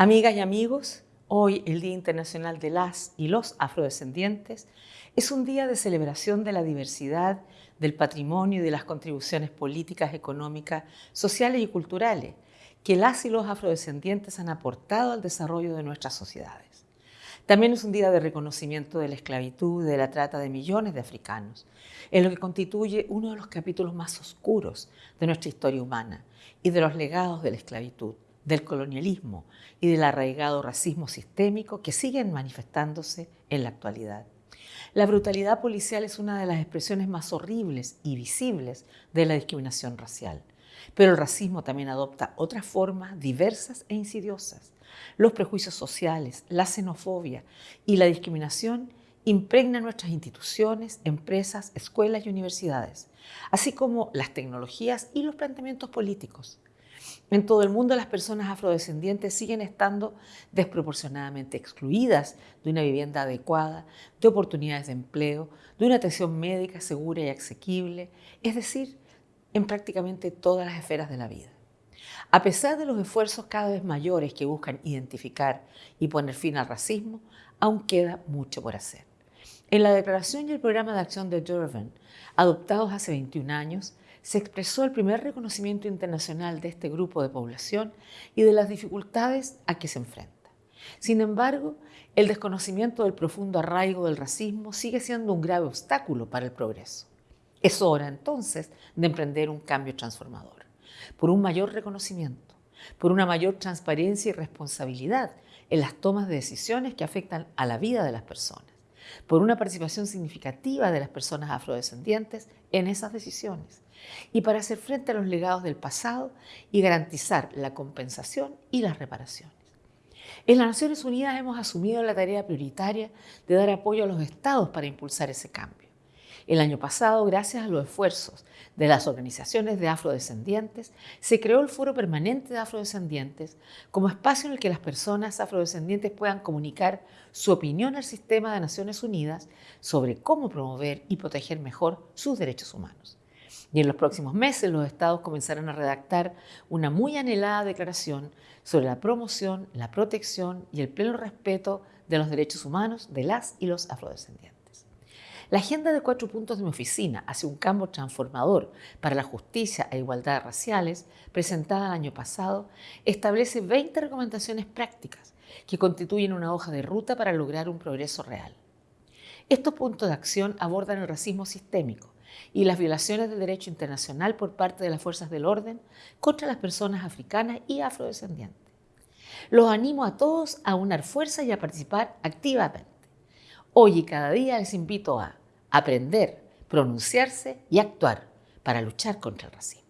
Amigas y amigos, hoy el Día Internacional de las y los Afrodescendientes es un día de celebración de la diversidad, del patrimonio y de las contribuciones políticas, económicas, sociales y culturales que las y los afrodescendientes han aportado al desarrollo de nuestras sociedades. También es un día de reconocimiento de la esclavitud de la trata de millones de africanos, en lo que constituye uno de los capítulos más oscuros de nuestra historia humana y de los legados de la esclavitud del colonialismo y del arraigado racismo sistémico que siguen manifestándose en la actualidad. La brutalidad policial es una de las expresiones más horribles y visibles de la discriminación racial. Pero el racismo también adopta otras formas diversas e insidiosas. Los prejuicios sociales, la xenofobia y la discriminación impregnan nuestras instituciones, empresas, escuelas y universidades, así como las tecnologías y los planteamientos políticos. En todo el mundo las personas afrodescendientes siguen estando desproporcionadamente excluidas de una vivienda adecuada, de oportunidades de empleo, de una atención médica segura y asequible, es decir, en prácticamente todas las esferas de la vida. A pesar de los esfuerzos cada vez mayores que buscan identificar y poner fin al racismo, aún queda mucho por hacer. En la Declaración y el Programa de Acción de Durban, adoptados hace 21 años, se expresó el primer reconocimiento internacional de este grupo de población y de las dificultades a que se enfrenta. Sin embargo, el desconocimiento del profundo arraigo del racismo sigue siendo un grave obstáculo para el progreso. Es hora entonces de emprender un cambio transformador, por un mayor reconocimiento, por una mayor transparencia y responsabilidad en las tomas de decisiones que afectan a la vida de las personas, por una participación significativa de las personas afrodescendientes en esas decisiones y para hacer frente a los legados del pasado y garantizar la compensación y las reparaciones. En las Naciones Unidas hemos asumido la tarea prioritaria de dar apoyo a los estados para impulsar ese cambio. El año pasado, gracias a los esfuerzos de las organizaciones de afrodescendientes, se creó el Foro Permanente de Afrodescendientes como espacio en el que las personas afrodescendientes puedan comunicar su opinión al sistema de Naciones Unidas sobre cómo promover y proteger mejor sus derechos humanos. Y en los próximos meses los estados comenzarán a redactar una muy anhelada declaración sobre la promoción, la protección y el pleno respeto de los derechos humanos de las y los afrodescendientes. La agenda de cuatro puntos de mi oficina hacia un cambio transformador para la justicia e igualdad raciales, presentada el año pasado, establece 20 recomendaciones prácticas que constituyen una hoja de ruta para lograr un progreso real. Estos puntos de acción abordan el racismo sistémico, y las violaciones del derecho internacional por parte de las fuerzas del orden contra las personas africanas y afrodescendientes. Los animo a todos a unar fuerza y a participar activamente. Hoy y cada día les invito a aprender, pronunciarse y actuar para luchar contra el racismo.